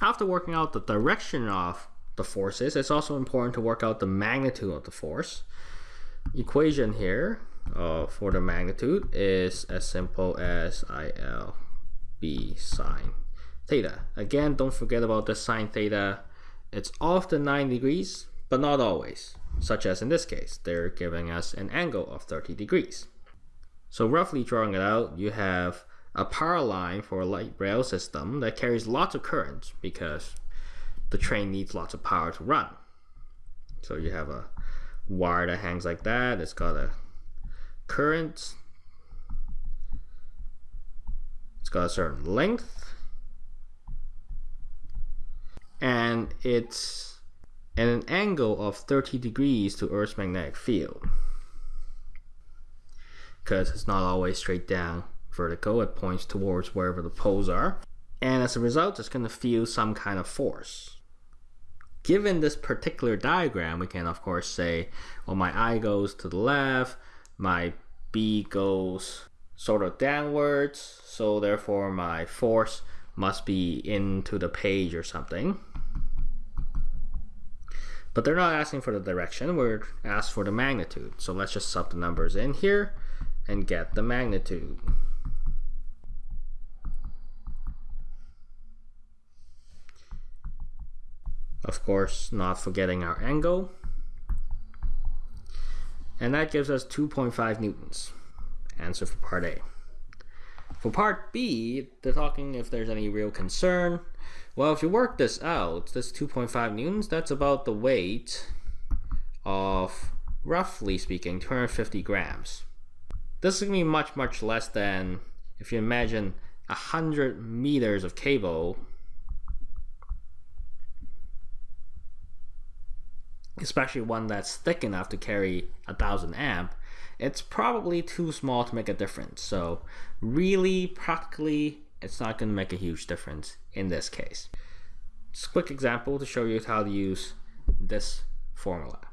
After working out the direction of the forces, it's also important to work out the magnitude of the force. Equation here uh, for the magnitude is as simple as IL B sine theta. Again, don't forget about the sine theta. It's often 9 degrees, but not always, such as in this case. They're giving us an angle of 30 degrees. So roughly drawing it out, you have a power line for a light rail system that carries lots of current because the train needs lots of power to run. So you have a wire that hangs like that. It's got a current. It's got a certain length. And it's at an angle of 30 degrees to Earth's magnetic field. Because it's not always straight down vertical, it points towards wherever the poles are. And as a result, it's going to feel some kind of force. Given this particular diagram, we can of course say, well, my I goes to the left, my B goes sort of downwards, so therefore my force must be into the page or something. But they're not asking for the direction, we're asked for the magnitude. So let's just sub the numbers in here and get the magnitude. Of course, not forgetting our angle. And that gives us 2.5 newtons. Answer for part A. For part B, they're talking if there's any real concern. Well, if you work this out, this 2.5 newtons, that's about the weight of, roughly speaking, 250 grams. This is going to be much, much less than if you imagine 100 meters of cable especially one that's thick enough to carry a thousand amp, it's probably too small to make a difference. So really, practically, it's not going to make a huge difference in this case. Just a quick example to show you how to use this formula.